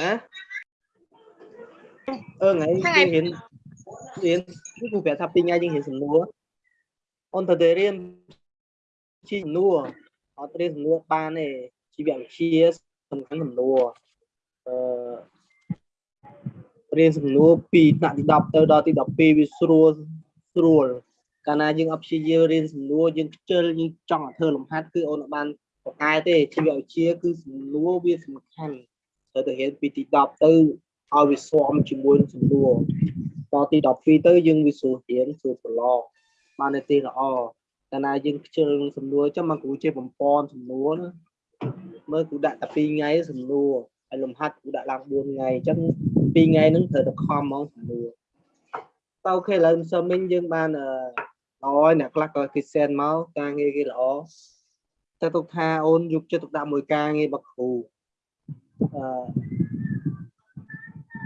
ណាអឺថ្ងៃយើងរៀនរៀនគឺគ្រូប្រាប់ថាពីរថ្ងៃយើងរៀនសំណួរអូនទៅតែរៀនជីសំណួរអត់រៀនសំណួរបានទេជីវវិទ្យាសំខាន់សំណួរអឺរៀនសំណួរពីថ្នាក់ទី10ទៅដល់ទី12វាស្រួលស្រួលកាលណាយើងអត់ព្យាយាមរៀនសំណួរយើងខ្ជិលយើងចង់ឲ្យធ្វើលំហាត់គឺអូនអត់បានប្រកែទេជីវវិទ្យាគឺសំណួរវាសំខាន់ ត្រូវទៅរៀនពីទី10ទៅឲ្យវាស្មជាមួយនឹងសំណួរដល់ទី12ទៅយើងវាស្រួលរៀនស្រួលប្រឡងបានទេល្អកាលណាយើងខ្ជិលសំណួរចាំមកគ្រូជាបំពន់សំណួរមើលគ្រូដាក់តែ2ថ្ងៃសំណួរហើយលំហាត់គ្រូដាក់ឡើង4ថ្ងៃអញ្ចឹង2ថ្ងៃហ្នឹងត្រូវតែខំហ្មងសំណួរតើអូខេឥឡូវសុំមិញយើងបានអឺល្អអ្នកខ្លះក៏គេសែនមកការងារគេល្អតែទុកថាអូនយកចិត្តទុកដាក់មួយការងាររបស់គ្រូ អឺ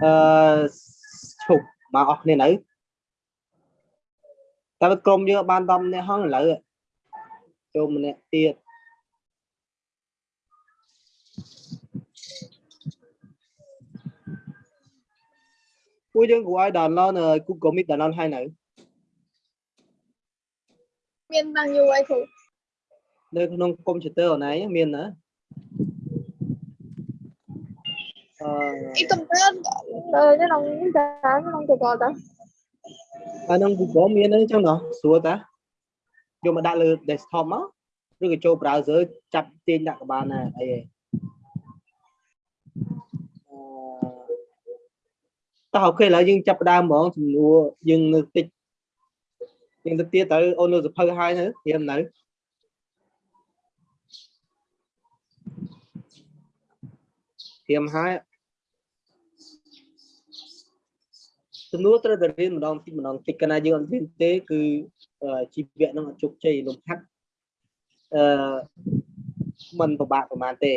អឺឈប់មកអស់គ្នានៅតែក្រុមយើងបាន10នាក់ហងឥឡូវចូលម្នាក់ទៀតពួកយើងគួរឲ្យ download នៅ Google Meet download ហើយនៅមានបានយូរហើយគ្រូនៅក្នុងកុំព្យូទ័រអូនឯងមានណា អឺអ៊ីកំព្យូទ័រនៅក្នុងនេះតាក្នុង Google តាហើយក្នុង Google មានហ្នឹងចឹងណោះស្រួលតាយកមកដាក់លើ desktop មកឬក៏ចូល browser ចាប់ទាញដាក់ក៏បានដែរអីហ៎តោះអូខេឥឡូវយើងចាប់ផ្ដើមហ្មងចំនួនយើងនៅតិចយើងទៅទៀតទៅអូននៅសភៅហើយទៅត្រៀមនៅត្រៀមហើយ សំណួរត្រូវតែរៀនម្ដងតិចម្ដងតិចកាលណាយើងអត់រៀនទេគឺអឺជីវៈនឹងអត់ជោគជ័យលំហាត់អឺมันពិបាកប្រហែលទេ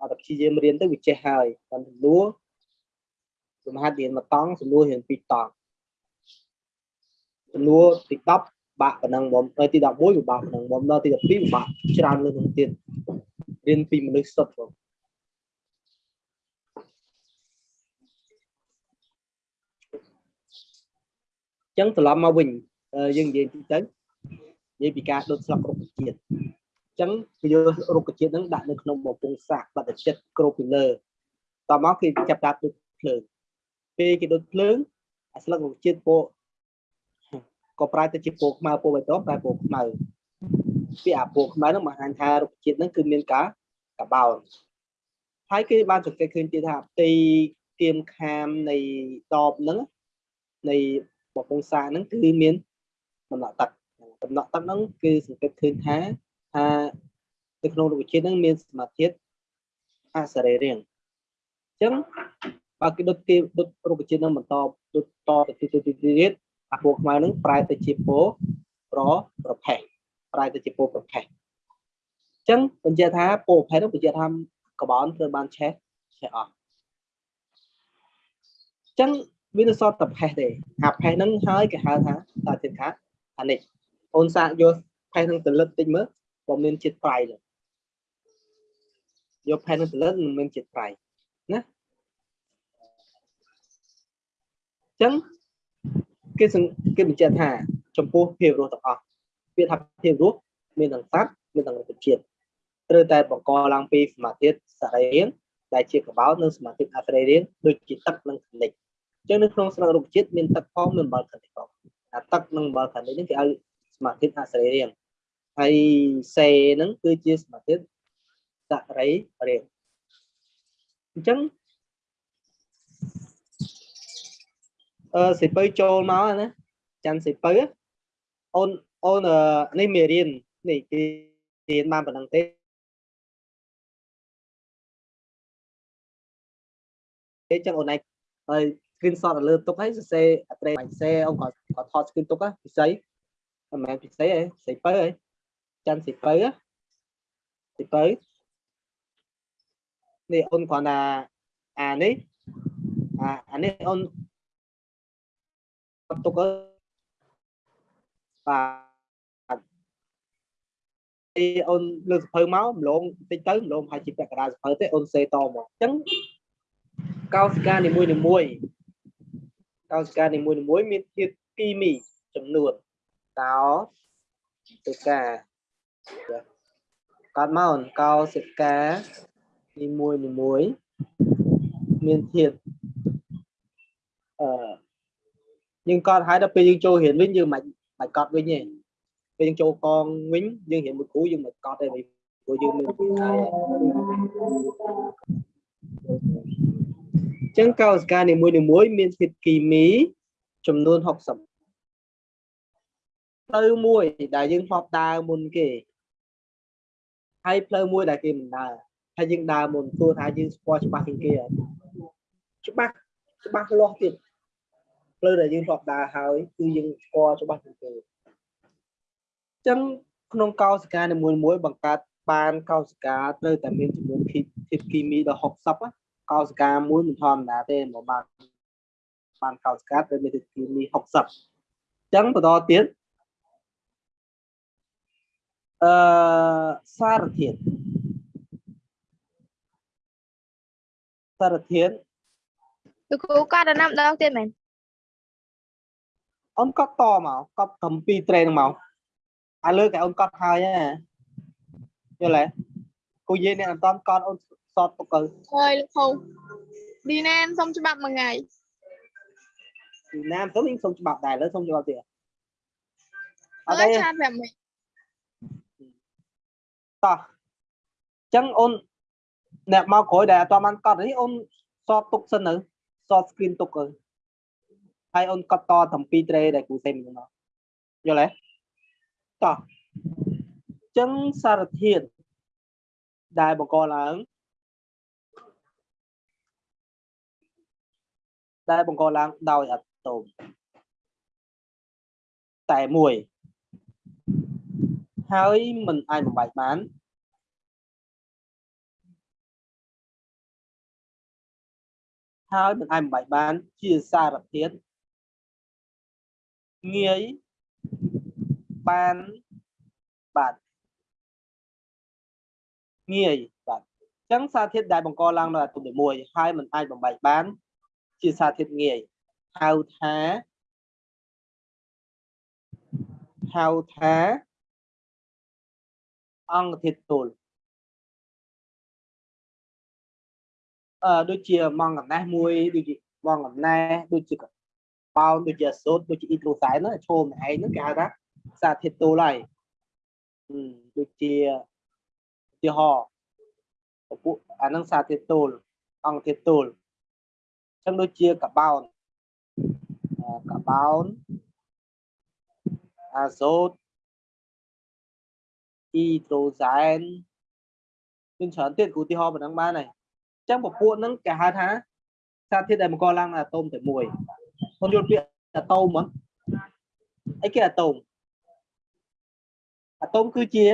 អត់តែព្យាយាមរៀនទៅវាចេះហើយបានសំណួរលំហាត់រៀនមួយតង់សំណួររៀនពីរតង់សំណួរទី10បាក់ប៉ុណ្ណឹងបំទី11ពិបាកប៉ុណ្ណឹងបំដល់ទី12ពិបាកច្រើនលើសនឹងទៀតរៀនពីមនុស្សសុទ្ធបង ចឹងត្រឡប់មកវិញយើងនិយាយទីទៅនិយាយពីការដុតស្លឹករុក្ខជាតិចឹងគេយករុក្ខជាតិហ្នឹងដាក់នៅក្នុងបំពង់សាកបដចិត្តគ្របពីលើតមកគេចាប់ដាក់ដុតភ្លើងពេលគេដុតភ្លើងអាស្លឹករុក្ខជាតិពោក៏ប្រែទៅជាពណ៌ខ្មៅពណ៌បៃតងប្រែពណ៌ខ្មៅពីអាពណ៌ខ្មៅហ្នឹងបង្ហាញថារុក្ខជាតិហ្នឹងគឺមានការកបោនហើយគេបានសង្កេតឃើញទៀតថាផ្ទៃគៀមខាមនៃដបហ្នឹងនៃ បំពង់សាកហ្នឹងគឺមានដំណក់ទឹកដំណក់ទឹកហ្នឹងគឺសង្កេតឃើញថាថានៅក្នុងរុក្ខជាតិហ្នឹងមានសមាធាតុអសរីរាង្គអញ្ចឹងបើគេដុតគេដុតរុក្ខជាតិហ្នឹងបន្តដុតតទៅទៀតទៀតទៀតអាពណ៌ខ្មៅហ្នឹងប្រែទៅជាពណ៌ប្រប្រផេះប្រែទៅជាពណ៌ប្រផេះអញ្ចឹងបញ្ជាក់ថាពណ៌ប្រផេះហ្នឹងបញ្ជាក់ថាកបោនត្រូវបានឆេះឆេះអស់អញ្ចឹង វានៅសតតែផេះទេអាផេះហ្នឹងហើយគេហៅថាតាទៀតខាអានេះអូនសាកយកផេះហ្នឹងទៅលឹកតិចមើលបើមានជាតិប្រៃទេយកផេះហ្នឹងទៅលឹកមិនមានជាតិប្រៃណាអញ្ចឹងគេគេបញ្ជាក់ថាចំពោះភាពរស់ទាំងអស់វាថាភាពរស់មានទាំងសត្វមានទាំងរុក្ខជាតិត្រូវតែបង្កឡើងពីសមាធិសរីរាង្គដែលជាកបោតនិងសមាធិអសរីរាង្គដូចជាទឹកនិងខនិចចឹ ងនៅក្នុងស្លឹករុក្ខជាតិមានទឹកផងមានអំបិលខានិចផងអាទឹកនិងអំបិលខានិចហ្នឹងគេឲ្យសមាធិអសរីរាង្គហើយសេហ្នឹងគឺជាសមាធិសរីរាង្គអញ្ចឹងអឺសិពៅចូលមកណាច័ន្ទសិពៅអូនអូននេះមេរៀននេះគេរៀនបានប៉ុណ្ណឹងទេអញ្ចឹងអូនឯងហើយ screenshot នៅលើទុកហើយសរសេរអត្រេបាញ់សេអូនក៏ក៏ថត screen ទុកពិសីមិនមែនពិសីទេសីពៅហ៎ច័ន្ទសីពៅសីពៅនេះអូនគ្រាន់តែអានេះអាអានេះអូនទុកបាទអីអូនលើសភៅមកម្លងតិចទៅម្លងហើយជាពាក់កណ្ដាលសភៅទេអូនសេតមកអញ្ចឹងកោសិកានីមួយនីមួយៗ កោសិកានីមួយនីមួយៗមានធាតុគីមីចំនួនកោសិកាកាត់មកកោសិកានីមួយនីមួយៗមានធាតុអឺយើងកត់ហើយដល់ពេលយើងចូលរៀនវិញយើងមិនបាច់កត់វិញទេពេលយើងចូលកងវិញយើងរៀនមួយគ្រូយើងមិនកត់ទេព្រោះយើងមានវិស័យ ចឹងកោសិកានីមួយនីមួយៗមានធាតុគីមីចំនួន60ផ្លូវមួយដែលយើងធ្លាប់ដើរមុនគេហើយផ្លូវមួយដែលគេមិនដើរហើយយើងដើរមុនព្រោះថាយើងស្គាល់ច្បាស់ជាងគេហើយច្បាស់ច្បាស់លាស់ទៀតផ្លូវដែលយើងធ្លាប់ដើរហើយគឺយើងស្គាល់ច្បាស់ជាងគេអញ្ចឹងក្នុងកោសិកានីមួយៗបង្កើតបានកោសិកាត្រូវតែមានចំនួនធាតុគីមីដល់60ណា កោសិកាមួយមិនធម្មតាទេមកបានបានកោសិកាត្រូវមានធាតុគីមី60អញ្ចឹងបន្តទៀតអឺសារធាតុសារធាតុលោកគ្រូកាត់ដំណាំដងទៀតមែនអូនកត់តមកកត់កំពីត្រេនឹងមកឥឡូវតែអូនកត់ហើយហ៎យល់ទេគូយាយអ្នកអត់តកត់អូន សតទុកទៅហើយលោកគ្រូឌីណែនសុំច្បាប់មួយថ្ងៃពីណាមទៅវិញសុំច្បាប់ដែរឥឡូវសុំច្បាប់ទៀតអអត់ើទេយឆាតប្រាប់មិញតោះអញ្ចឹងអូនអ្នកមកក្រោយដែលអត់បានកត់នេះអូនសតទុកសិនទៅសត screen ទុកទៅហើយអូនកត់តតំពីត្រេដែលគ្រូសេមហ្នឹងមកយល់ទេតោះអញ្ចឹងសារធាតុដែលបង្កឡើង ដែលបង្កឡើងដោយអាតូមតែមួយហើយមិនអាចបំបែកបានហើយមិនអាចបំបែកបានជាសារធាតុងាយបានបាទងាយបាទអញ្ចឹងសារធាតុដែលបង្កឡើងដោយអាតូមទី1ហើយមិនអាចបំបែកបាន ជាសារធាតុងាយហៅថាហៅថាអង្គធាតុទល់អឺដូចជាម៉ងកណេះមួយដូចជាម៉ងកណេះដូចជាបោនដូចជាអាសូតដូចជាអ៊ីត្រូសែនហ្នឹងឈោមឯងហ្នឹងគេហៅថាសារធាតុទល់ហើយហឹមដូចជាឧទាហរណ៍ពពួកអាហ្នឹងសារធាតុទល់អង្គធាតុទល់អញ្ចឹងដូចជាកបោនអឺកបោនអាសូតអ៊ីត្រូសែនមានច្រើនទៀតឧទាហរណ៍ប៉ុណ្ណឹងបានហើយអញ្ចឹងពពួកហ្នឹងគេហៅថាសារធាតុដែលបង្កឡើងអាតូមតែមួយខ្ញុំយល់ពាក្យអាតូមហ្មងអីគេអាតូមអាតូមគឺជា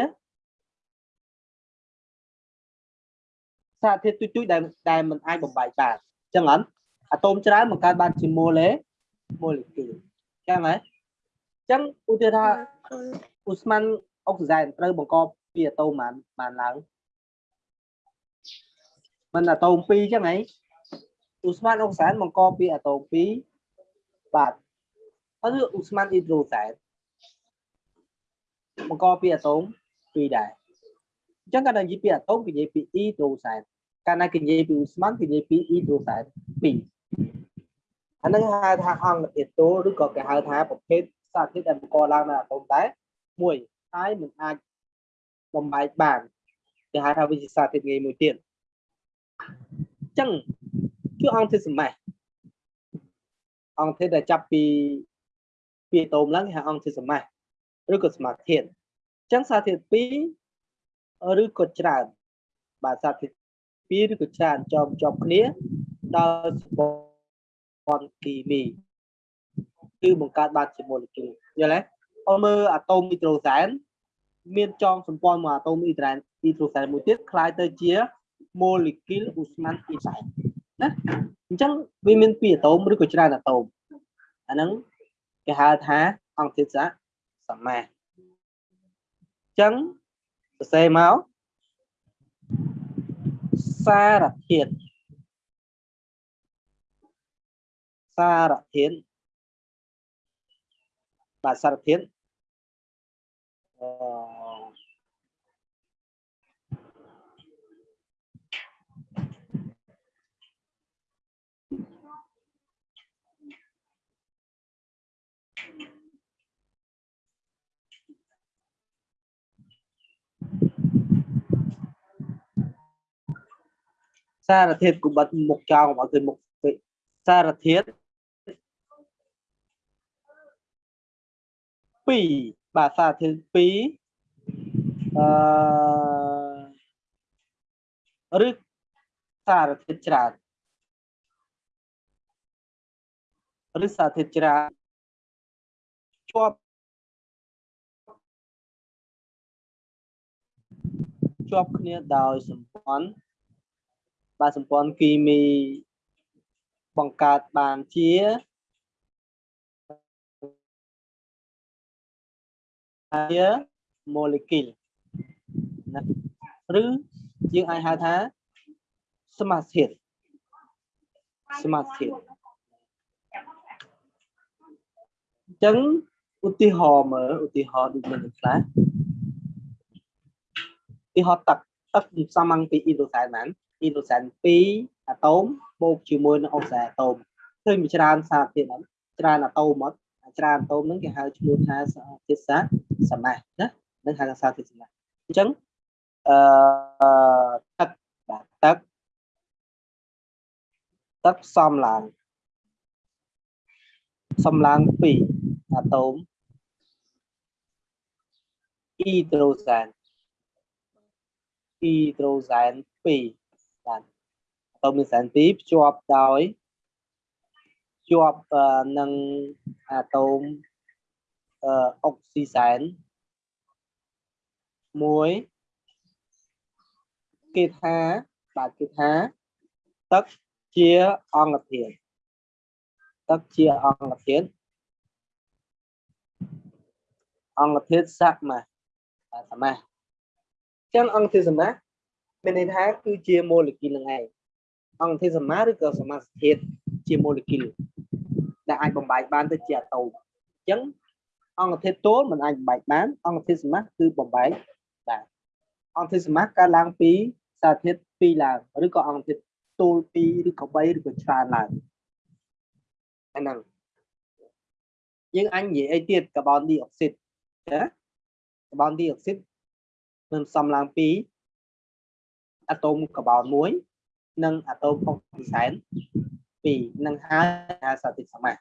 សារធាតុទុយទុយដែលដែលមិនអាចបំបែកបានអញ្ចឹងអត់ អាតូមច្រើនបង្កើតបានជាម៉ូលេម៉ូលេគុលអញ្ចឹងហ៎អញ្ចឹងឧទាហរណ៍ថាឧស្ម័នអុកស៊ីសែនត្រូវបង្កពីអាតូមបានបានឡើងមិនអាតូម2អញ្ចឹងហីឧស្ម័នអុកស៊ីសែនបង្កពីអាតូម2បាទហើយឧស្ម័នអ៊ីដ្រូសែនបង្កពីអាតូម2ដែរអញ្ចឹងកាលណានិយាយពីអាតូមគេនិយាយពីអ៊ីដ្រូសែនកាលណាគេនិយាយពីឧស្ម័នគេនិយាយពីអ៊ីដ្រូសែន2 អានឹងហៅថាអង្គធាតុទល់ឬក៏គេហៅថាប្រភេទសារធាតុដែលបង្កឡើងនៅអាតូមតែមួយហើយមិនអាចបំបែកបានគេហៅថាវិជាសារធាតុងាយមួយទៀតអញ្ចឹងគឺអង្គធាតុសម្បត្តិអង្គធាតុដែលចាប់ពីពីអាតូមឡើងគេហៅអង្គធាតុសម្បត្តិឬក៏សមាធាតុអញ្ចឹងសារធាតុ2ឬក៏ច្រើនបាទសារធាតុ2ឬក៏ច្រើនជាប់ជាប់គ្នាដោយសម្ព័ ន្ធគីមីគឺបង្កើតបានជាម៉ូលេគុលយល់ទេអត់មើលអាតូមនីត្រូសែនមានចងសម្ព័ន្ធមកអាតូមអ៊ីដ្រ៉ែនអ៊ីត្រូសែនមួយទៀតคล้ายទៅជាម៉ូលេគុលឧស្ម័នអ៊ីសែនណាអញ្ចឹងវាមានពីរអាតូមឬក៏ច្រើនអាតូមអាហ្នឹងគេហៅថាអង្គធាតុសសមាសអញ្ចឹងសរសេរមកសារធាតុ សារធាតុបាទសារធាតុអឺសារធាតុគបិតមុខចោលកុំឲ្យឃើញមុខពេកសារធាតុ 2បាទសារធាតុ2អឺឬសារធាតុច្រើនឬសារធាតុច្រើនជាប់ជាប់គ្នាដោយសម្ព័ន្ធបាទសម្ព័ន្ធគីមីបង្កើតបានជា ជា molecule ណាឬយើងអាចហៅថាសមាសធាតុសមាសធាតុអញ្ចឹងឧទាហរណ៍មើលឧទាហរណ៍ដូចមានខ្លះឧទាហរណ៍ទឹកទឹកសំងពីអ៊ីដ្រូសែនហ្នឹងអ៊ីដ្រូសែន2អាតូមបូកជាមួយនឹងអុកស៊ីអាតូមឃើញមានច្រើនសារធាតុហ្នឹងច្រើនអាតូមមក ច្រើនអាតូមហ្នឹងគេហៅឈ្មោះថាធាតុសាសមាសណានឹងហៅថាសារធាតុសមាសអញ្ចឹងអឺទឹកបាទទឹកទឹកផ្សំឡើងផ្សំឡើងពីអាតូមអ៊ីដ្រូសែនអ៊ីដ្រូសែន2បាទអាតូមមានសែន2ភ្ជាប់ដោយ ជាប់នឹងអាតូមអុកស៊ីសែនមួយគេថាបាទគេថា ទឹកជាអង្គធាតុទឹកជាអង្គធាតុអង្គធាតុសមាសសមាសចឹងអង្គធាតុសមាសមានន័យថាគឺជាម៉ូលេគុលនឹងឯងអង្គធាតុសមាសឬក៏សមាសធាតុជាម៉ូលេគុល ដែលអាចបំបែកបានទៅជាអាតូមអញ្ចឹងអង្គធាតុទោលមិនអាចបំបែកបានអង្គធាតុសមាសគឺបំបែកបានអង្គធាតុសមាសកើតឡើងពីសារធាតុ2ឡើងឬក៏អង្គធាតុទោល2ឬក៏3ឬក៏ច្រើនឡើងអាហ្នឹងយើងអញនិយាយអីទៀតកាបូនឌីអុកស៊ីតណាកាបូនឌីអុកស៊ីតនឹងផ្សំឡើងពីអាតូមកាបូន1និងអាតូមអុកស៊ីសែន 2នឹងហើយថាសារធាតុសមាស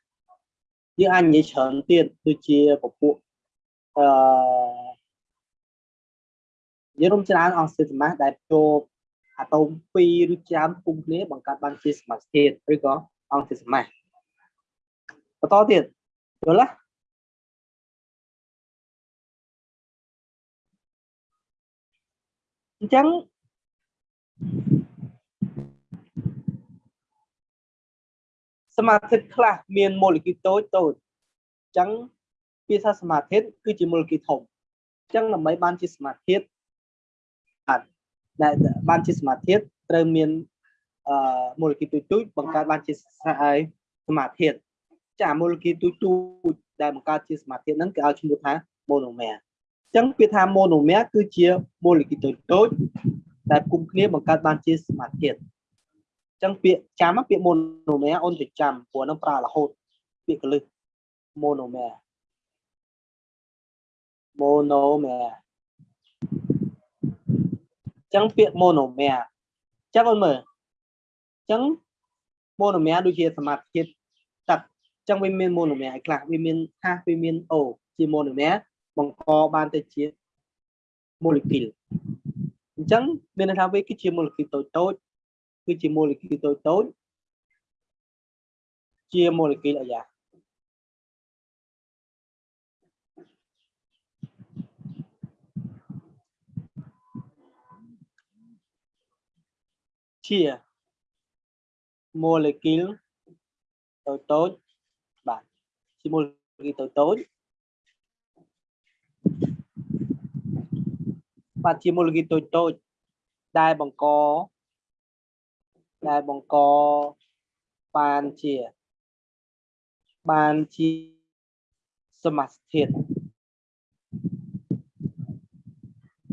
យើងអាចនិយាយច្រើនទៀតដូចជាពពួកអឺយើងរំច្រើនអង្សិតសមាសដែលចូលអាតូម2ឬច្រើនគុំគ្នាបង្កើតបានជាសមាសធាតុឬក៏អង្សិតសមាសបន្តទៀតយល់ទេអញ្ចឹង សមាធិខ្លះមានម៉ូលេគុលតូចតូចអញ្ចឹងពាក្យថាសមាធិគឺជាម៉ូលេគុលធំអញ្ចឹងដើម្បីបានជាសមាធិអាចដែលបានជាសមាធិត្រូវមានអឺម៉ូលេគុលទូចទូចបង្កើតបានជាសមាធិចាម៉ូលេគុលទូចទូចដែលបង្កើតជាសមាធិហ្នឹងគេឲ្យឈ្មោះថា monomer អញ្ចឹងពាក្យថា monomer គឺជាម៉ូលេគុលតូចតូចដែលគុំគ្នាបង្កើតបានជាសមាធិ ចឹងពាក្យចាំពាក្យ monomer អូនទៅចាំព្រោះនឹងប្រើរហូតពាក្យកលឹះ monomer monomer ចឹងពាក្យ monomer ចាំអូនមើលចឹង monomer ដូចជាសមាធិទឹកចឹងវាមាន monomer ឲ្យខ្លះវាមានថាវាមាន O ជា monomer បង្កបានទៅជា molecule អញ្ចឹងមានន័យថាវាគឺជា molecule តូចតូច គឺជាម៉ូលេគុលតូចតូចជាម៉ូលេគុលអាយ៉ាជាម៉ូលេគុលតូចតូច ដែលបង្កដែលបង្កបានជាបានជាសមាសធាតុ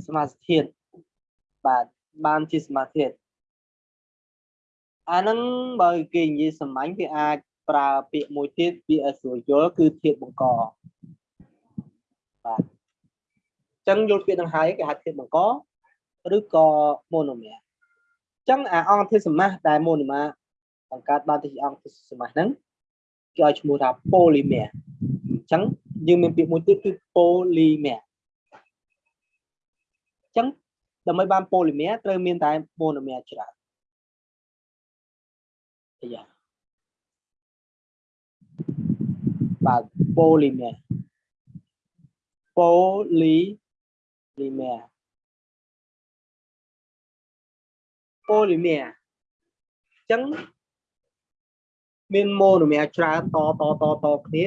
សមាសធាតុបាទបានជាសមាសធាតុអាហ្នឹងបើគេនិយាយសាមញ្ញគេអាចប្រើពាក្យមួយទៀតពាក្យឲ្យស្រួលយល់គឺធាតុបង្កបាទអញ្ចឹងយល់ពាក្យហ្នឹងហើយគេហៅធាតុបង្កឬក៏ម៉ូណូមែរអញ្ចឹងអាអង្គធាតុសមាសដែលម៉ូណូមែរបង្កើតបានទៅជាអង្គធាតុសមាសហ្នឹងគេឲ្យឈ្មោះថា polymer អញ្ចឹងយើងមានពាក្យមួយទៀតគឺ polymer អញ្ចឹងដើម្បីបាន polymer ត្រូវមានតែ monomer ច្រើនអាយ៉ាបាទ polymer polymer polymer អញ្ចឹងមាន monomer ច្រើនតតតតគ្នា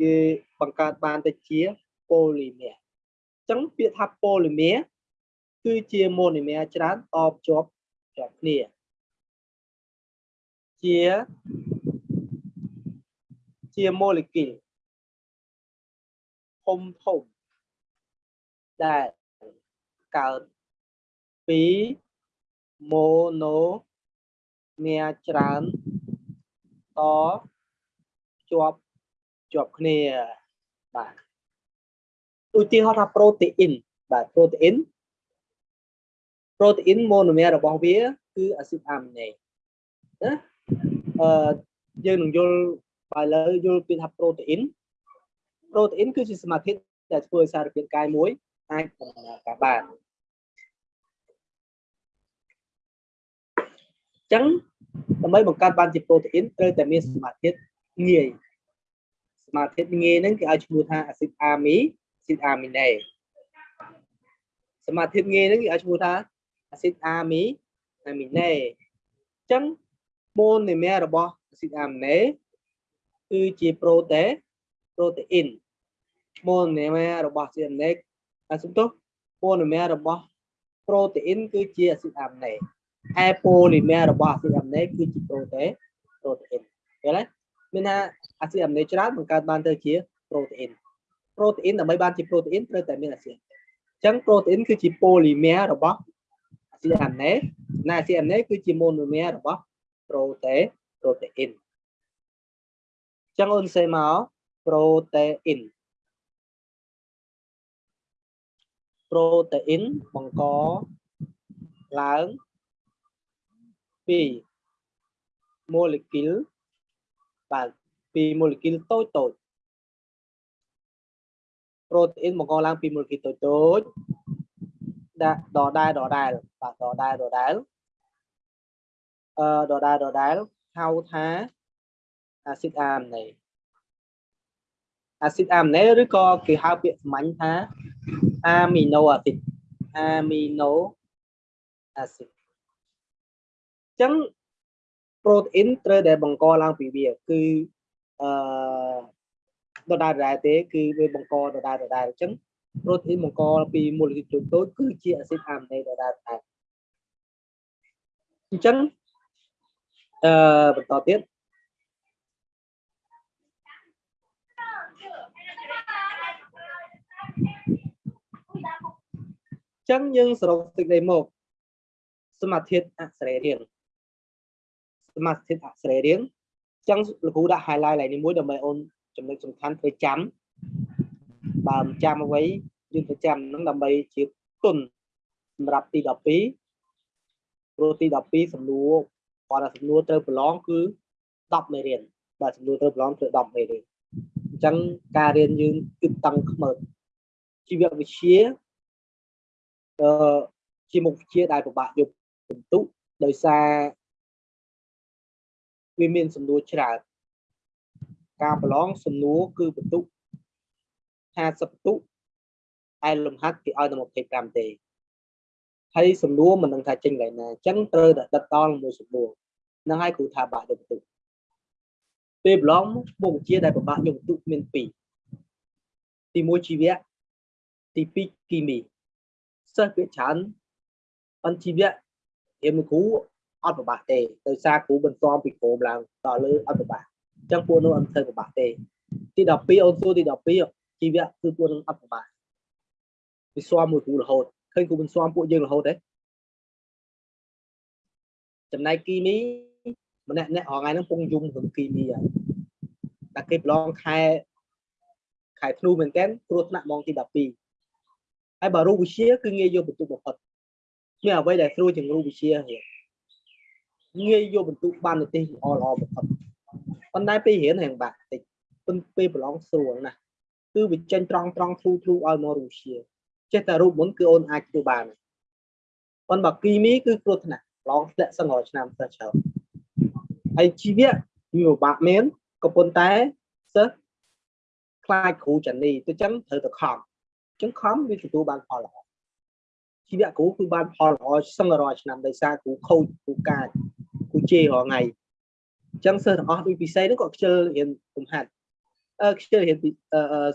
គេបង្កើតបានទៅជា polymer អញ្ចឹងពាក្យថា polymer គឺជា monomer ច្រើនតបជាប់ជាប់គ្នាជាជា molecule ធំធំដែលកើតពី monomer ច្រើនតជាប់ជាប់គ្នាបាទឧទាហរណ៍ថា protein បាទ protein protein monomer របស់វាគឺអាស៊ីតអាមីណេណាអឺយើងនឹងយល់បើឥឡូវយល់ពីថា protein protein គឺជាសមាធិដែលធ្វើឲ្យសារពាង្គកាយមួយអាចដំណើរការបានអញ្ចឹងដើម្បីបង្កើតបានជា protein ត្រូវតែមានសមាធិងាយសមាធិងាយហ្នឹងគេឲ្យឈ្មោះថាអាស៊ីតអាមីអាស៊ីតអាមីណេសមាធិងាយហ្នឹងគេឲ្យឈ្មោះថាអាស៊ីតអាមីអាមីណេអញ្ចឹង monomer របស់អាស៊ីតអាមីណេគឺជា protein protein monomer របស់អាស៊ីតអាមីណេអាសំទោស monomer របស់ protein គឺជាអាស៊ីតអាមីណេ ហើយ polymer របស់អាស៊ីតអាមីណេគឺជា protein protein ឃើញទេមានថាអាស៊ីតអាមីណេច្រើនបង្កើតបានទៅជា protein protein ដើម្បីបានជា protein ត្រូវតែមានអាស៊ីតអញ្ចឹង protein គឺជា polymer របស់អាស៊ីតអាមីណេណាអាស៊ីតអាមីណេគឺជា monomer របស់ protein protein អញ្ចឹងអូនសេមក protein protein បង្កឡើងពី molecule បាទពី molecule តូចតូច protein បង្កឡើង ពី molecule តូចតូចដាក់ដដែលដដែលបាទដដែលដដែលអឺដដែលដដែលហៅថាអាស៊ីតអាមីណេអាស៊ីតអាមីណេឬក៏គេហៅ ចឹង protein ត្រូវតែបង្កឡើងពីវាគឺអឺដដែលដដែលទេ គឺវាបង្កដដែលដដែលអញ្ចឹង protein បង្កពី molecule តូចៗគឺជាអាស៊ីតអាមីណេដដែលដដែលអញ្ចឹងអឺបន្តទៀតចឹងយើងសរុបសេចក្តីមកសមាធិអក្សររៀង សមាធិអក្សររៀងចឹងលោកគ្រូដាក់ highlight ឡើងនេះមួយដើម្បីអូនចំណុចសំខាន់ធ្វើចាំបើមិនចាំអ្វីយើងទៅចាំនឹងដើម្បីជាគុណសម្រាប់ទី12ព្រោះទី12សំណួរគាត់ថាសំណួរត្រូវប្រឡងគឺ10មេរៀនបាទសំណួរត្រូវប្រឡងគឺ10មេរៀនអញ្ចឹងការរៀនយើងគឺតឹងខ្មើជីវវិទ្យាអឺជាមុខវិជ្ជាដែលពិបាកយកបន្ទុកដោយសារ វាមានសំណួរច្រើនការប្រឡងសំណួរគឺបន្ទុក50បន្ទុកឯលំហាត់គេឲ្យតែ25ទេហើយសំណួរមិនដឹងថាចេញកន្លែងណាអញ្ចឹងត្រូវតែដិតដល់មួយសំណួរហ្នឹងហើយគ្រូថាបាក់យកបន្ទុកពេលប្រឡងមុខវិជ្ជាដែលពិបាកយកបន្ទុកមាន2ទី1ជីវៈទី2គីមីសិស្សវាច្រើនអន្តជីវៈរៀនមួយគ្រូ អត់ប្របាក់ទេដោយសារគ្រូបន្សំពីក្រោមឡើងដល់លើអត់ប្របាក់ចឹងពួកនោះអត់ធ្វើពិបាកទេទី12អូនសួរទី12ជីវៈគឺពួកនឹងអត់ពិបាកវាស្វាមមួយគ្រូរហូតឃើញគ្រូមិនស្វាមពួកយើងរហូតទេចំណែកគីមីម្នាក់ម្នាក់រងថ្ងៃហ្នឹងពងយំក្នុងគីមីហើយតែគេប្រឡងខែខែធ្នូមែនតើគ្រោះថ្នាក់ម៉ោងទី12ហើយបើរូបវិទ្យាគឺងាយយកបន្ទុកបំផុតមានអ្វីដែលស្រួលជាងរូបវិទ្យាហ៎ងា យយកបន្ទុកបានទៅទេសល្អល្អបំផុតប៉ុន្តែពេលរៀនរៀងបាក់តិចប៉ុន្តែពេលប្រឡងស្រួលណាស់គឺវាចេញត្រង់ត្រង់ធ្លូធ្លូឲ្យមករូបវិទ្យាចេះតែរូបមុនគឺអូនអាចធ្វើបានប៉ុន្តែបើគីមីគឺគ្រោះថ្នាក់ឡងធ្លាក់សឹងរាល់ឆ្នាំសិស្សច្រើនហើយជីវៈវាពិបាកមែនក៏ប៉ុន្តែសិស្សខ្លាចគ្រូចានីទៅចឹងត្រូវតែខំចឹងខំវាទទួលបានផលល្អ ជីវៈគ្រូគឺបានផលល្អសឹងរាល់ឆ្នាំដោយសារគ្រូខូចគ្រូកាចគ្រូជេររាល់ថ្ងៃចឹងសិស្សទាំងអស់ដូចពិសេសហ្នឹងក៏ខ្ជិលរៀនកំហាត់អឺខ្ជិលរៀន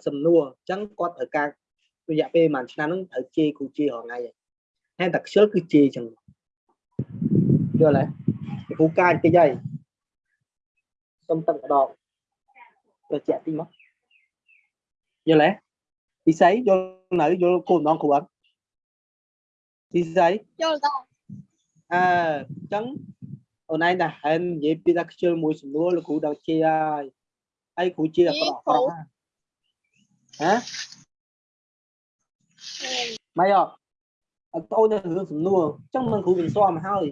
សំណួរចឹងគាត់ត្រូវការរយៈពេលប្រហែលឆ្នាំហ្នឹងត្រូវជេរគ្រូជេររាល់ថ្ងៃហើយតែខ្ជិលគឺជេរចឹងយល់ទេគ្រូកាចតិចហើយសុំទឹកម្ដងទៅជាក់តិចមកយល់ទេពិស័យយល់នៅយល់គោលម្ដងគ្រូអត់ ពិស័យយល់តើអឺអញ្ចឹងអូនឯងតែហែននិយាយពីថាខ្ជិលមួយសំណួរលោកគ្រូដល់ជាហើយហើយគ្រូជាអក្រក់អក្រក់ហ៎ម៉េចអត់អត់អូនទៅរឿងសំណួរអញ្ចឹងមិនគ្រូមិនស្គាល់មកហើយ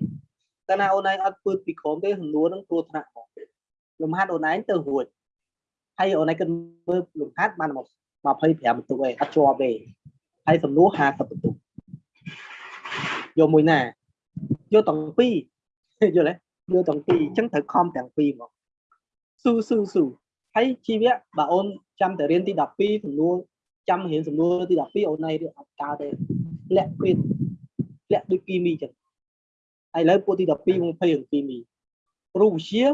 តែណាអូនឯងអត់ពើពីក្រុមទេសំណួរហ្នឹងគ្រោះថ្នាក់មកលំហាត់អូនឯងទៅរួចហើយអូនឯងគិតមើលលំហាត់បានមក25បន្ទុកឯងអត់ជាប់ទេហើយសំណួរ50បន្ទុក យកមួយណាយកទាំងពីរយល់ទេយកទាំងពីរអញ្ចឹងត្រូវខំទាំងពីរមកស៊ូស៊ូស៊ូហើយជីវៈបើអូនចាំតែរៀនទី12សំណួរចាំរៀនសំណួរទី12អូនឯងរៀនអត់កើតទេលាក់ពេកលាក់ដូចគីមីអញ្ចឹងហើយឥឡូវពួកទី12 20រឿងគីមីរូបវិទ្យា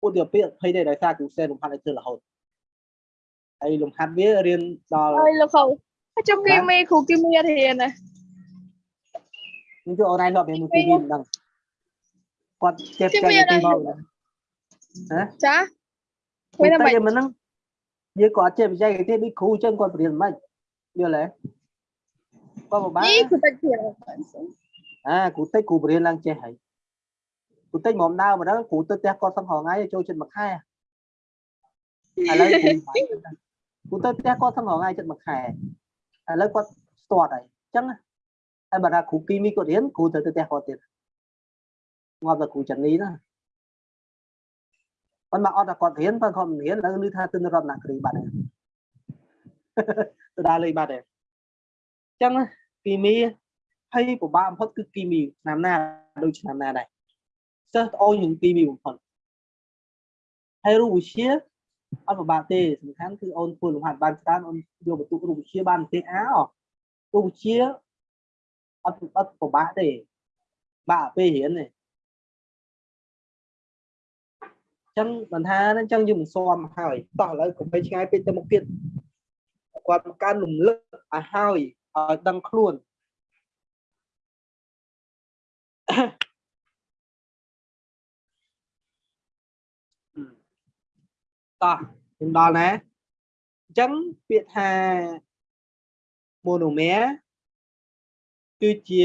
ពួកទី12 20ទេដោយសារគ្រូសេនលំហាត់ឲ្យធ្វើរហូតហើយលំហាត់វារៀនដល់អើយលោកគ្រូហើយចុះគីមីគ្រូគីមីអត់រៀនណា នឹងជួយអូនឯងលប់រៀនមួយគីមីមិនដឹងគាត់ចេះចែកពីមកហ៎ចាពេលពេលតែតែមិនមិនហ្នឹងយើងក៏អត់ចេះបច្ចេកទេសដូចគ្រូអញ្ចឹងគាត់បរៀនមិនយល់ទេគាត់ពិបាកនេះគឺតែជាអាគ្រូតិចគ្រូបរៀនឡើងចេះហើយគ្រូតិចមកដើមម្ដងគ្រូទៅផ្ទះគាត់សឹងរងថ្ងៃចូលចិត្តមួយខែឥឡូវគ្រូបាច់គ្រូទៅផ្ទះគាត់សឹងរងថ្ងៃចិត្តមួយខែឥឡូវគាត់ស្ទាត់ហើយអញ្ចឹង ហើយបើថាគ្រូគីមីគាត់រៀនគ្រូទៅទៅផ្ទះគាត់ទៀតងាប់តែគ្រូចានីណាប៉ុន្តែអត់តែគាត់រៀនបើគាត់មិនរៀនឥឡូវឮថាទិនរតនគិរីបាត់ហើយទៅដើរលេងបាត់ហើយអញ្ចឹងគីមីហើយពិបាកបំផុតគឺគីមីឆ្នាំណាដូចឆ្នាំណាដែរសិស្សត្អូញនឹងគីមីបំផុតហើយរូបវិទ្យាអត់ពិបាកទេសំខាន់គឺអូនធ្វើលំហាត់បានច្រើនអូនយកបន្ទុករូបវិទ្យាបានទេអារូបវិទ្យា អត់អត់ពិបាកទេបាក់ពេលរៀនទេចឹងមិនថាហ្នឹងចឹងយើងមិនស៊ាំហើយតោះឥឡូវកុំបីឆ្ងាយពេកទៅមុខទៀតគាត់មកកាន់រំលឹកឲ្យហើយឲ្យដឹងខ្លួនតោះខ្ញុំដល់ណាអញ្ចឹងពាក្យថា monomer គឺជា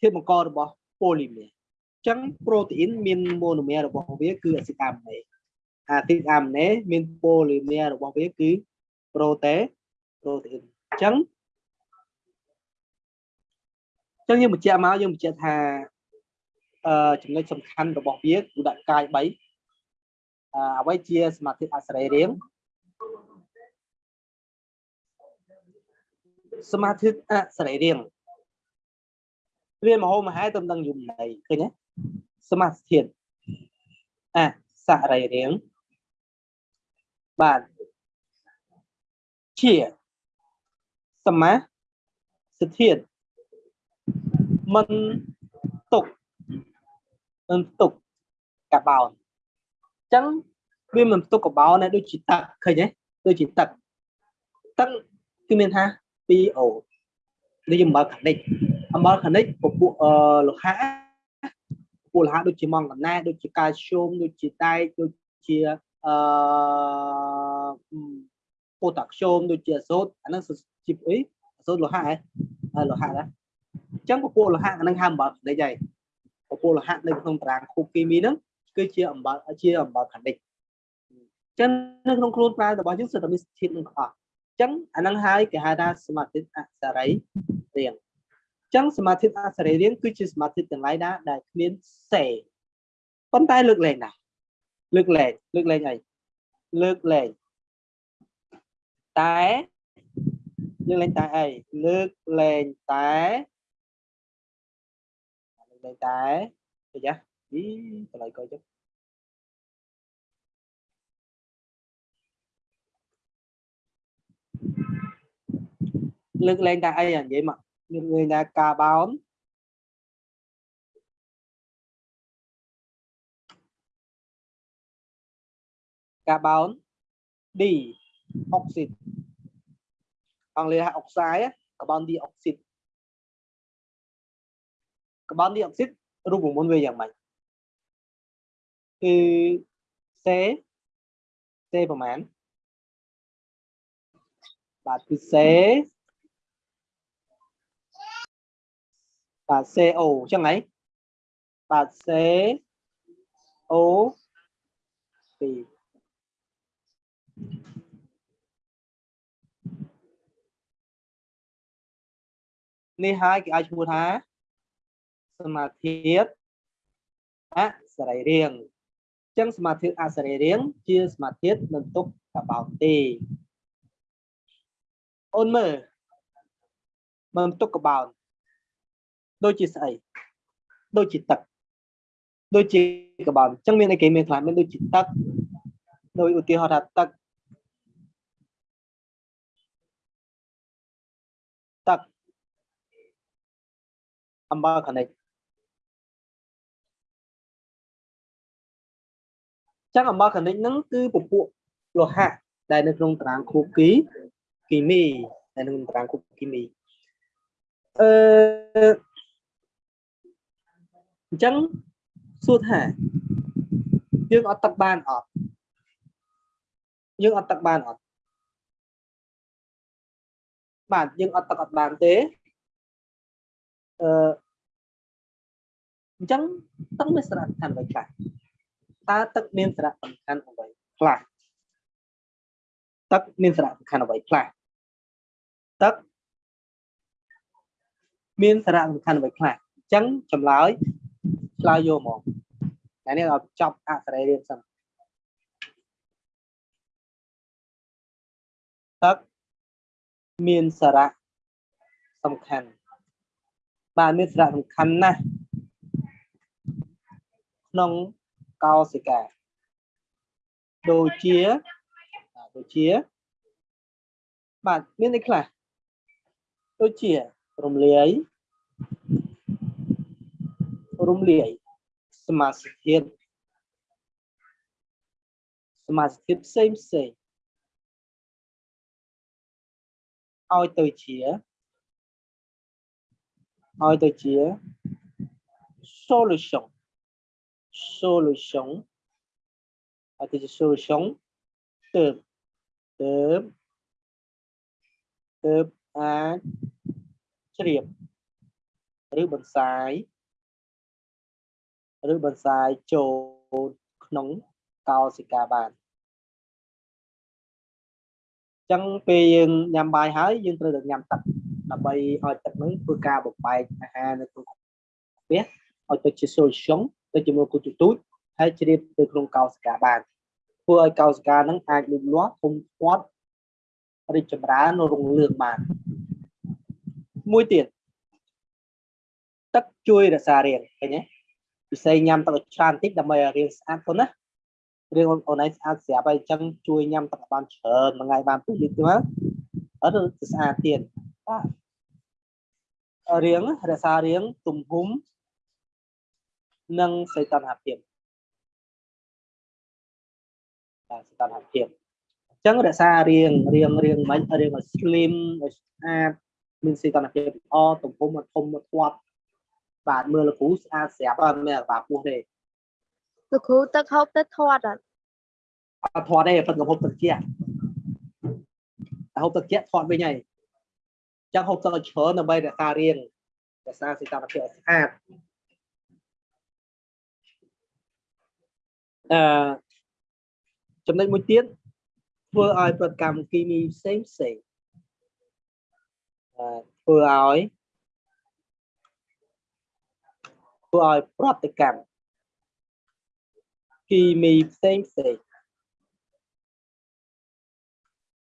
ធាតុបង្ករបស់ polymer អញ្ចឹង protein មាន monomer របស់វាគឺ acid aminase acid aminase មាន polymer របស់វាគឺ protein protein អញ្ចឹងអញ្ចឹងយើងបញ្ជាក់មកយើងបញ្ជាក់ថាអឺចំណុចសំខាន់របស់វាគឺដាក់កាយ3អឺអ្វីជាសមាធិអសរីរាង្គ សមាធិអសរីរាង្គរៀនមហោមហែតំដឹងយមន័យឃើញទេសមាធិអសរីរាង្គបាទជាសមាសធិមិនទុកមិនទុកកាបោនអញ្ចឹងវាមិនទុកកាបោនដែរដូចជាទឹកឃើញទេដូចជាទឹកទឹកគឺមានថា 2O នេះអំបិលខានិកអំបិលខានិកពពួកអឺលោហៈពលលោហៈដូចជាម៉ង់កាណែតដូចជាកាល់ស្យូមដូចជាដែកដូចជាអឺប៉ូតាស្យូមដូចជាអាសូតអាហ្នឹងជាអីអាសូតលោហៈហ៎ហើយលោហៈដែរអញ្ចឹងពពួកលោហៈអាហ្នឹងហៅអំបិលខនិចហើយពពួកលោហៈនៅក្នុងតារាងខូគីមីហ្នឹងគឺជាអំបិលជាអំបិលខនិចអញ្ចឹងនៅក្នុងខ្លួនប្រាណរបស់យើងសិតតែមានធាតុនឹងអស់អញ្ចឹងអាហ្នឹងហើយគេហៅថាសមាធិអសរីរាង្គអញ្ចឹងសមាធិអសរីរាង្គគឺជាសមាធិទាំងឡាយណាដែលគ្មានសេប៉ុន្តែលើកលែងណាលើកលែងលើកលែងអីលើកលែងតែលើកលែងតែអីលើកលែងតែលើកលែងតែអីយ៉ាអីកន្លែងកុយចុះ លើកលែងតែអីអានិយាយមកលើកលែងតែការបោនកាបូន D អុកស៊ីតអង់គ្លេសហៅអុកសាយកាបូន D អុកស៊ីតកាបូន D អុកស៊ីតរូបមន្តវាយ៉ាងម៉េចគឺ C C ប្រហែលបាទគឺ C បាទ CO អញ្ចឹងហីបាទ CO 2នេះហើយគេឲ្យឈ្មោះថាសមាធិអសរីរាង្គអញ្ចឹងសមាធិអសរីរាង្គជាសមាធិមិនទុកកបោតទេអូនមើលមិនទុកកបោត ដូចជាស្អីដូចជាទឹកដូចជាកបោតអញ្ចឹងមានអីគេមានខ្លះមានដូចជាទឹកដោយឧទាហរណ៍ថាទឹកទឹកអំបិលខនិចចឹងអំបិលខនិចហ្នឹងគឺពពួកលោហៈដែលនៅក្នុងតារាងខូគីគីមីដែលនៅក្នុងតារាងខូគីមីអឺ អញ្ចឹងសួរថាយើងអត់ទឹកបានអត់យើងអត់ទឹកបានអត់បាទយើងអត់ទឹកអត់បានទេអឺអញ្ចឹងទឹកមានសារៈសំខាន់អ្វីខ្លះតើទឹកមានសារៈសំខាន់អ្វីខ្លះទឹកមានសារៈសំខាន់អ្វីខ្លះទឹកមានសារៈសំខាន់អ្វីខ្លះអញ្ចឹងចម្លើយ ឆ្លើយយកមកតែនេះឲ្យចប់អសរីរាង្គសិនទឹកមានសារៈសំខាន់បាទមានសារៈសំខាន់ណាស់ក្នុងកោសិកាដូចជាដូចជាបាទមានអីខ្លះដូចជារំលាយ រំលាយសមាសធាតុសមាសធាតុផ្សេងផ្សេងឲ្យទៅជាឲ្យទៅជា solution solution ឲ្យទៅជា solution ទើបទើបទើបអាចជ្រាបឬបន្សាយ ឬបន្សាយចូលក្នុងកោសិកាបានចឹងពេលយើងញ៉ាំបាយហើយយើងត្រូវតែញ៉ាំទឹកដើម្បីឲ្យទឹកនឹងធ្វើការបំបែកអាហារនៅក្នុងផ្ទះឲ្យទៅជា solution ទៅជាមួយគូទូចហើយជ្រាបទៅក្នុងកោសិកាបានធ្វើឲ្យកោសិកានឹងអាចលូតលាស់ធំធាត់រីកចម្រើនរុងរឿងបានមួយទៀតទឹកជួយរក្សារាងឃើញទេ ពិសេសញ៉ាំទឹកច្រើនបន្តិចដើម្បីឲ្យរាងស្អាតប៉ុណ្ណារឿងអូនឯងស្អាតស្រាប់ហើយអញ្ចឹងជួយញ៉ាំទឹកបានច្រើនមួយថ្ងៃបាន2លីត្រទៅអត់ទៅស្អាតទៀតបាទរៀងរក្សារៀងទំហំនិងសីតុណ្ហភាពបាទសីតុណ្ហភាពអញ្ចឹងរក្សារៀងរៀងរៀងមិនរៀងឲ្យ slim ឲ្យស្អាតមានសីតុណ្ហភាពល្អទំហំធំធាត់ បាទមើលលោកគ្រូស្អាតស្រាប់អត់មានអាបាពោះទេលោកគ្រូទឹកហូបទឹកធាត់អត់អត់ធាត់ទេប៉ុន្តែហូបទឹកជាក់តែហូបទឹកជាក់ធាត់វិញហើយអញ្ចឹងហូបទឹកឲ្យច្រើនដើម្បីរក្សារាងរក្សាសីតុណ្ហភាពឲ្យស្អាតអឺចំណុចមួយទៀតធ្វើឲ្យប្រតិកម្មគីមីផ្សេងផ្សេងអឺធ្វើឲ្យ ធ្វើឲ្យប្រតិកម្មគីមីផ្សេងផ្សេង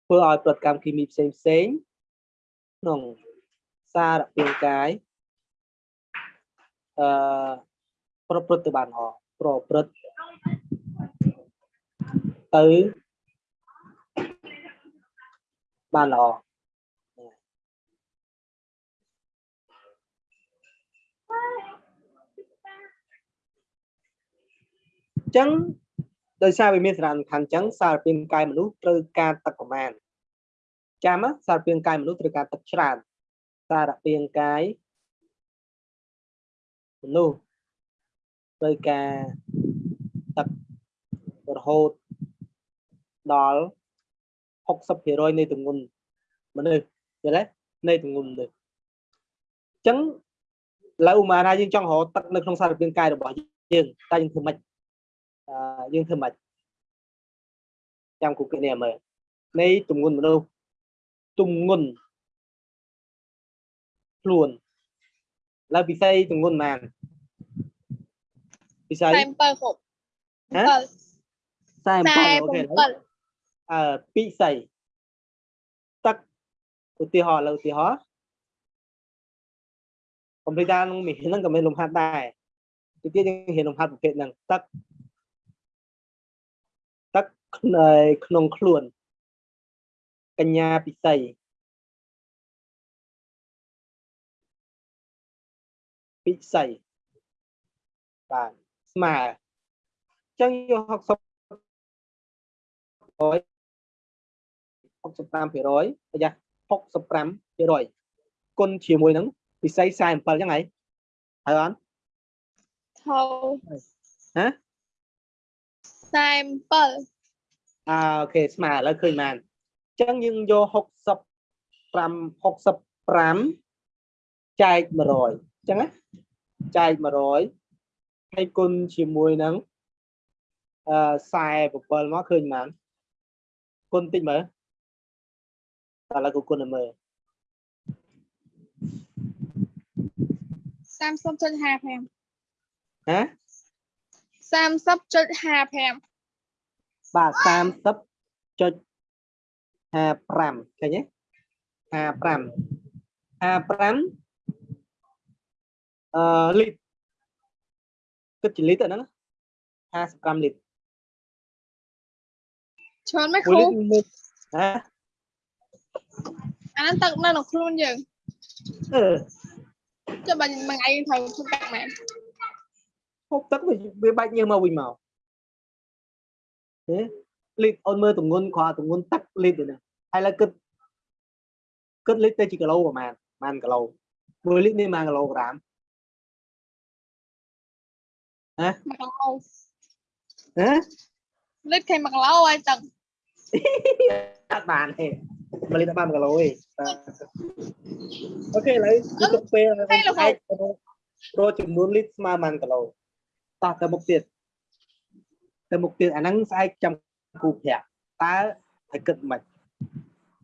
ធ្វើឲ្យប្រតិកម្មគីមីផ្សេងផ្សេងក្នុងសារពាង្គកាយអឺប្រព្រឹត្តទៅបានល្អប្រព្រឹត្តទៅបានល្អ ញ្ចឹងដោយសារវាមានសារៈសំខាន់អញ្ចឹងសារពាង្គកាយមនុស្សត្រូវការទឹកប្រមាណចាំណាសារពាង្គកាយមនុស្សត្រូវការទឹកច្រើនសារពាង្គកាយមនុស្សត្រូវការទឹករហូតដល់60%នៃទម្ងន់មនុស្សយល់ទេនៃទម្ងន់មនុស្សអញ្ចឹងឥឡូវឧមាថាយើងចង់រកទឹកនៅក្នុងសារពាង្គកាយរបស់យើងតែយើងធ្វើម៉េចអឺ យើងធ្វើម៉េចចាំគូគនេះមើលនៃទម្ងន់មនុស្សទម្ងន់ខ្លួនឥឡូវពិសីទម្ងន់ប៉ុន្មានពិសី47គ្រប់ហ៎47អូខេឥឡូវ47អឺពិសីទឹកឧទាហរណ៍ឥឡូវឧទាហរណ៍កុំព្យូទ័រនឹងមានហ្នឹងក៏មានលំហាត់ដែរទីទៀតយើងរៀនលំហាត់ប្រភេទហ្នឹងទឹកទឹ កក្នុងក្នុងខ្លួនកញ្ញាពិសីពិសីបាទស្មើអញ្ចឹងយក60 65%ប្រយ័ត្ន65%គុណជាមួយនឹងពិសី47អញ្ចឹងហើយហើយអត់ថោហ៎47 អើអូខេស្មើឥឡូវឃើញបានអញ្ចឹងយើងយក65 65ចែក100អញ្ចឹងណាចែក100ហើយគុណជាមួយនឹងអឺ47មកឃើញបានគុណតិចមើលតែឥឡូវគូគុណឲ្យមើល30.55ហ៎30.55 បាទ30.55ឃើញទេ55 55អឺលីត្រគិតជាលីត្រទៅហ្នឹង55លីត្រច្រើនមែន1គ្រូលីត្រមានហ៎អាហ្នឹងទឹកនៅក្នុងខ្លួនយើងអឺចុះបើមួយថ្ងៃយើងត្រូវធ្វើទឹកមែនហូបទឹកវាវាបាច់ញើសមកវិញមកហេ លីត្រអូនមើលទម្ងន់គ្រាន់តែទម្ងន់ទឹកលីត្រទេហ្នឹងហើយឥឡូវគិតគិតលីត្រទៅជាគីឡូប្រហែលប្រហែលគីឡូ1លីត្រនេះប្រហែលគីឡូក្រាម1គីឡូហ៎លិតគេ1គីឡូហើយទឹកអត់បានទេ1លីត្រអត់បាន1គីឡូទេបាទអូខេឥឡូវគឺទុកពេលឲ្យឯងរកចំនួនលីត្រស្មើប៉ុន្មានគីឡូតោះទៅមុខទៀត ទៅមុខទៀតអាហ្នឹងស្អែកចាំគ្រូប្រាប់តើឲ្យគិតមិន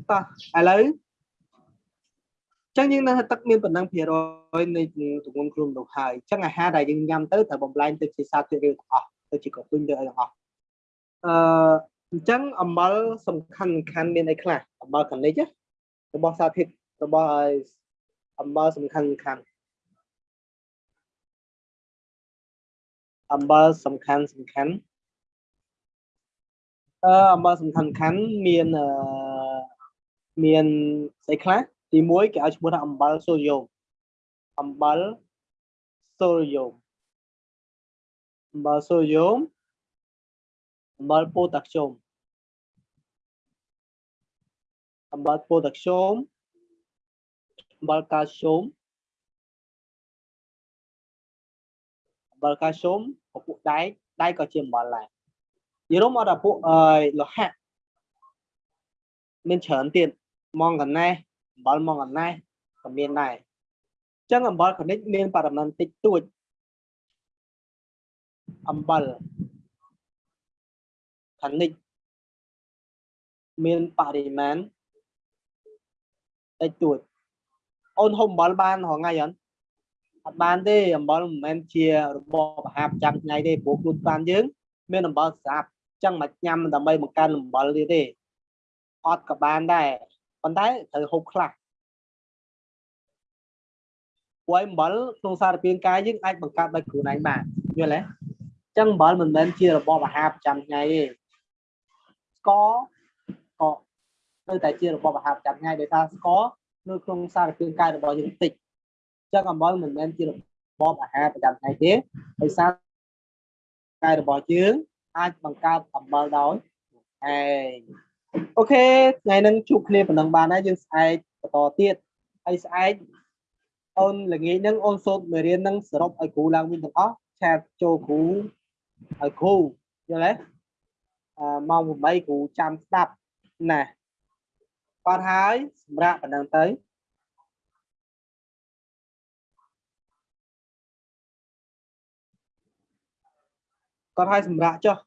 តោះឥឡូវចឹងយើងនៅថាទឹកមានប៉ុណ្ណឹងភាគរយនៃទម្ងន់ខ្លួនមនុស្សហើយចឹងអាហារដែលយើងញ៉ាំទៅត្រូវបំលែងទៅជាសារធាតុរាវទាំងអស់ទៅជាកពុញទៅអីទាំងអស់អឺអញ្ចឹងអំបិលសំខាន់សំខាន់មានអីខ្លះអំបិលកានិចណារបស់សារធាតុរបស់អំបិលសំខាន់សំខាន់អំបិលសំខាន់សំខាន់ អឺអំបិលសំខាន់សំខាន់មានអឺមានស្អីខ្លះទី1គេឲ្យឈ្មោះថាអំបិលសូដ្យូមអំបិលសូដ្យូមអំបិលសូដ្យូមអំបិលប៉ូតាស្យូមអំបិលប៉ូតាស្យូមអំបិលកាល់ស្យូមអំបិលកាល់ស្យូមពពួកដែកដែកក៏ជាអំបិលដែរ និយាយរួមមកដល់ពួកអឺលោហៈមានច្រើនទៀតម៉ងកណេះអំបិលម៉ងកណេះក៏មានដែរអញ្ចឹងអំបិលកនិចមានបរិមាណតិចតួចអំបិលកនិចមានបរិមាណតិចតួចអូនហូបអំបិលបានរហងៃអត់អត់បានទេអំបិលមិនមែនជារបបអាហារប្រចាំថ្ងៃទេព្រោះខ្លួនប្រាណយើង មានអំបិលស្រាប់អញ្ចឹងមកញ៉ាំដើម្បីបង្កើនអំបិលទៀតទេអត់ក៏បានដែរប៉ុន្តែត្រូវហូបខ្លះព្រោះអំបិលក្នុងសារពាង្គកាយយើងអាចបង្កើតដោយខ្លួនឯងបានយល់ទេអញ្ចឹងអំបិលមិនមែនជារបបអាហារប្រចាំថ្ងៃទេស្ករក៏នៅតែជារបបអាហារប្រចាំថ្ងៃដោយសារស្ករនៅក្នុងសារពាង្គកាយរបស់យើងតិចអញ្ចឹងអំបិលមិនមែនជារបបអាហារប្រចាំថ្ងៃទេដោយសារកាយរបស់យើង អាចបង្កើតអំបិលដោយឯងអូខេថ្ងៃហ្នឹងជួបគ្នាប៉ុណ្ណឹងបានហើយយើងស្អែកបន្តទៀតហើយស្អែកអូនល្ងាចហ្នឹងអូនសូត្រមេរៀនហ្នឹងសរុបឲ្យគ្រូឡើងវិញទាំងអស់ឆាតចូលគ្រូឲ្យគ្រូយល់ទេអឺម៉ោង8គ្រូចាំស្ដាប់ណាគាត់ហើយសម្រាប់ប៉ុណ្ណឹងទៅគាត់ឲ្យសម្រាប់ចុះ